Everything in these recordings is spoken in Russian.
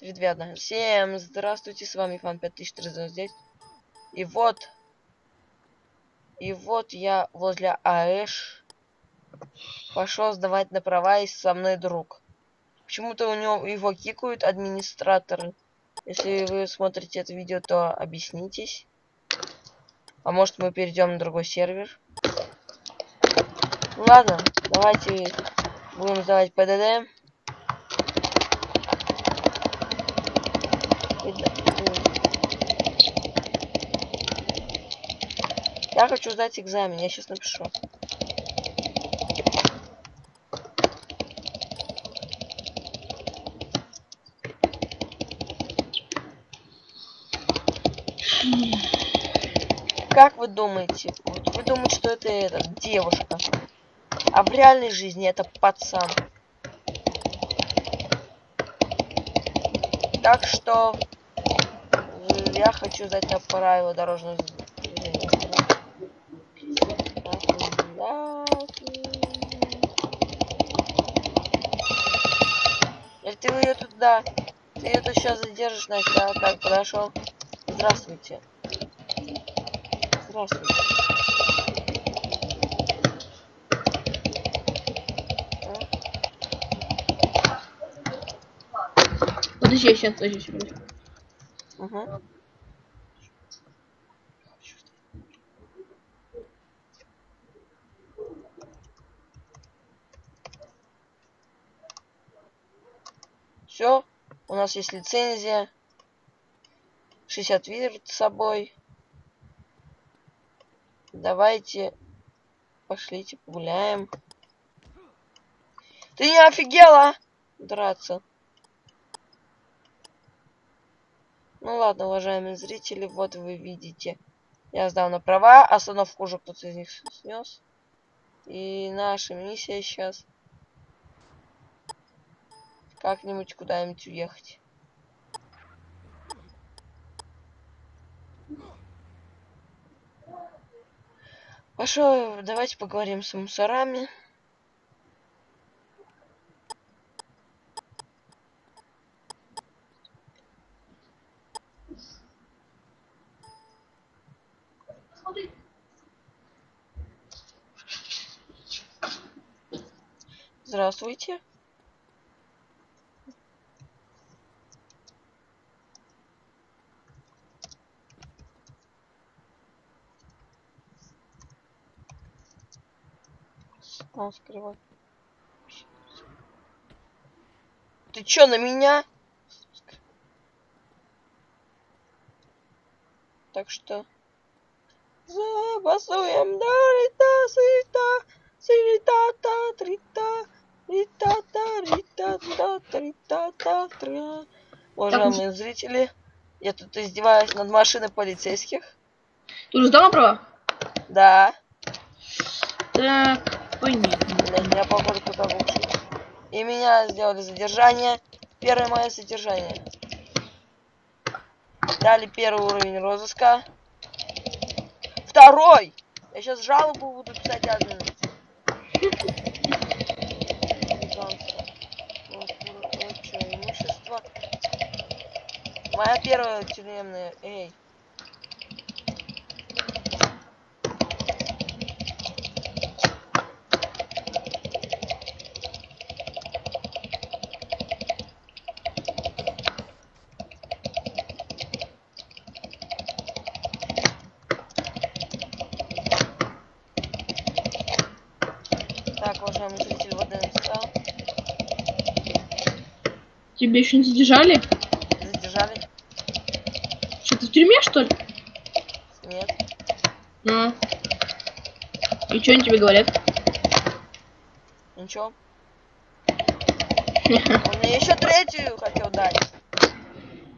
3, 2, 1. Всем здравствуйте, с вами Фан 5399. И вот... И вот я возле АЭШ пошел сдавать на права, и со мной друг. Почему-то у него его кикают администраторы. Если вы смотрите это видео, то объяснитесь. А может мы перейдем на другой сервер? Ладно, давайте будем сдавать ПДД. Я хочу сдать экзамен, я сейчас напишу. Как вы думаете? Вот вы думаете, что это, это девушка, а в реальной жизни это пацан. Так что я хочу сдать на правила дорожного. Если ты ее туда, ты ее тут сейчас задержишь, значит, я так подошел. Здравствуйте. Здравствуйте. Подожди, сейчас, подожди, подожди. Угу. Все, у нас есть лицензия. 60 перед собой. Давайте пошлите погуляем. Ты не офигела драться? Ну ладно, уважаемые зрители, вот вы видите. Я сдал на права, остановку уже кто-то из них снес. И наша миссия сейчас как-нибудь куда-нибудь уехать. Хорошо, давайте поговорим с мусорами. Здравствуйте. А, скрывай. Ты чё, на меня? Так что... Забасуем до трита, та, тра. Уважаемые зрители, я тут издеваюсь над машиной полицейских. Ты уже на права? Да. Так, понятно. Я похоже лучше. И меня сделали задержание. Первое мое задержание. Дали первый уровень розыска. Второй! Я сейчас жалобу буду писать админу. Моя первая тюремная. Эй. Так, уважаемый зритель, вот я написал. Тебя еще не? Задержали? Что, ты в тюрьме, что ли? Нет. А. И что они тебе говорят? Ничего. Он мне еще третью хотел дать.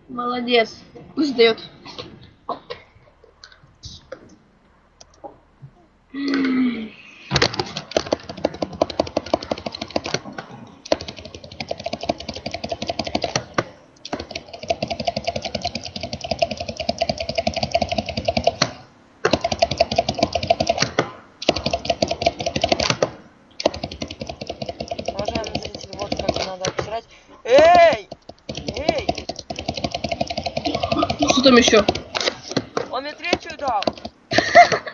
Молодец. Пусть дает зрители, вот как надо обсирать. Эй! Эй! Что там еще? Он мне третью дал.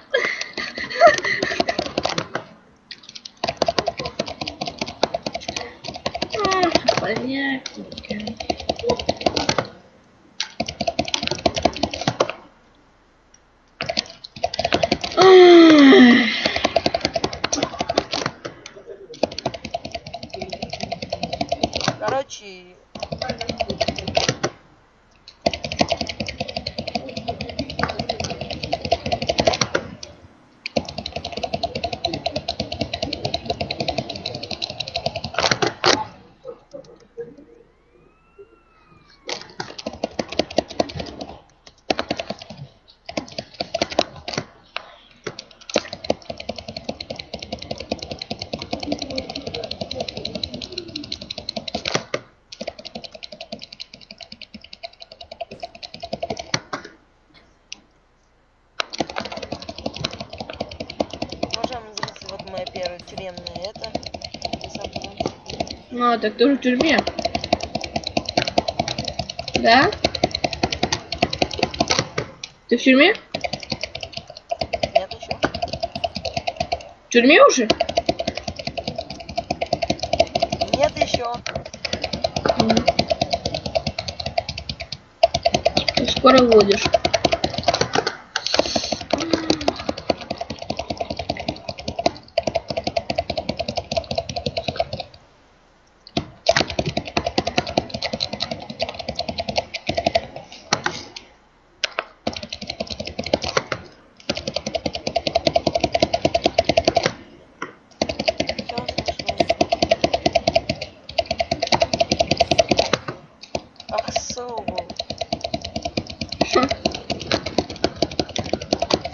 Понятненько. Ах. Короче, уважаемые зрители, вот моя первая тюремная это. Я сам потом- Ну, а так тоже в тюрьме. Да? Ты в тюрьме? Нет еще. В тюрьме уже? Нет еще. Ты Скоро водишь.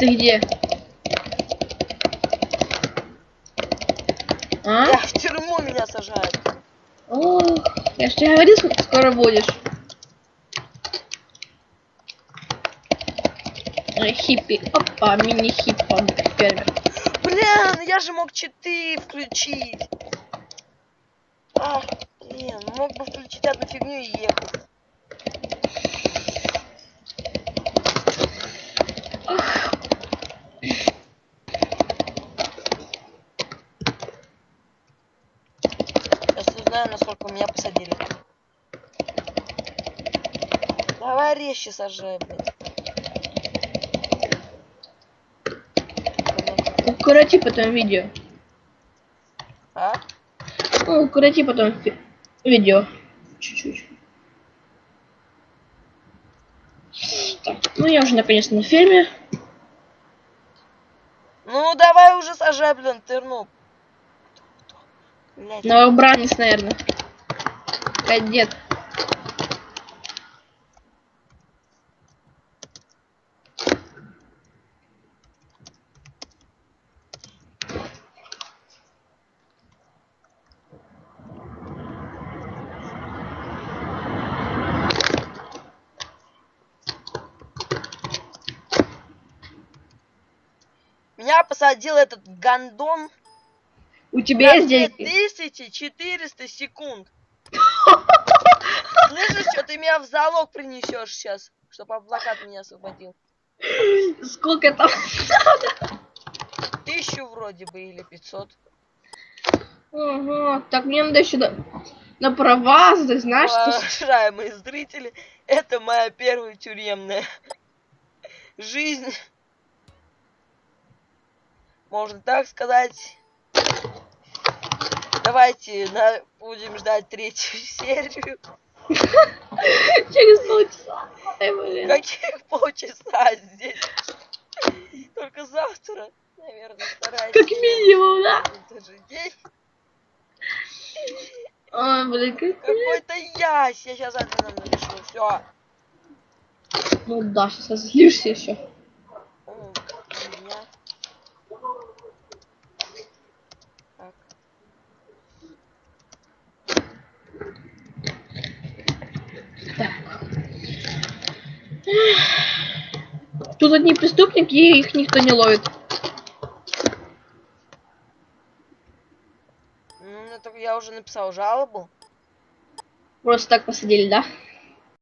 Ты где? А? Я в тюрьму меня сажают. Ох, я ж тебе говорил, сколько скоро будешь. Хиппи. Опа, мини-хиппа. Фермер. Блин, я же мог читы включить. Ах, блин, мог бы включить одну фигню и ехать. Меня посадили. Давай резче сажай, блядь. Укороти потом видео. А? Ну, укороти потом видео. Чуть-чуть. Ну я уже наконец на ферме. Ну давай уже сажай, блин, ты ну. Блядь. Новобранец, наверное. Кадет. Меня посадил этот гандон У тебя деньги? 2400 секунд. Слышишь, что ты меня в залог принесешь сейчас, чтобы адвокат меня освободил. Сколько там? Тысячу вроде бы или 500. Ага, так мне надо еще на, на права, ты знаешь, что... Уважаемые зрители, это моя первая тюремная жизнь. Можно так сказать. Давайте на- будем ждать третью серию. Через полчаса. Ай, блин. Каких полчаса здесь? Только завтра, наверное, вторая Как минимум, да? в тот же день. Ой, блин, как... Какой-то ясь. Я сейчас админом напишу. Все. Ну да, сейчас злишься еще. Тут одни преступники, и их никто не ловит. Ну, это я уже написал жалобу. Просто так посадили, да?